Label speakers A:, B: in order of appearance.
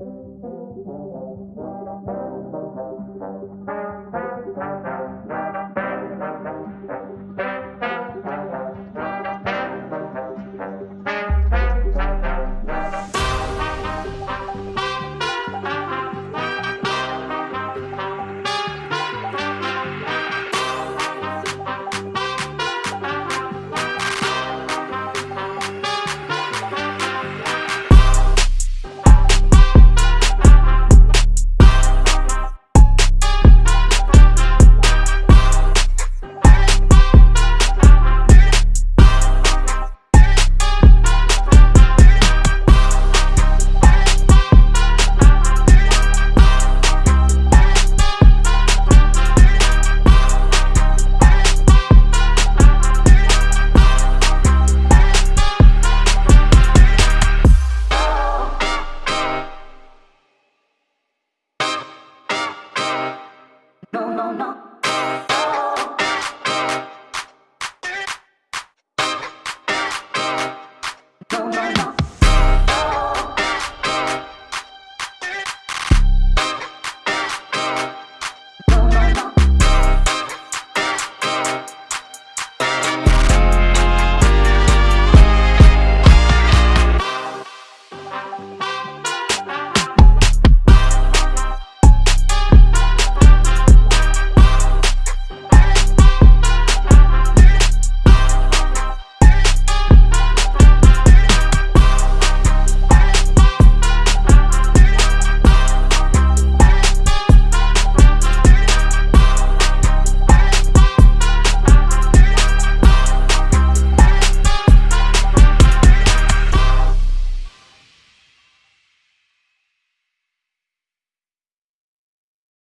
A: Thank you. no.